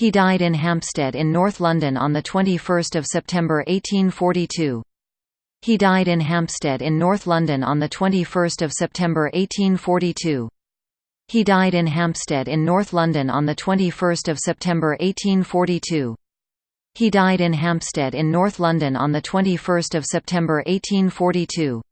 He died in Hampstead in North London on 21 September 1842. He died in Hampstead in North London on 21 September 1842. He died in Hampstead in North London on 21 September 1842. He died in Hampstead in North London on 21 September 1842.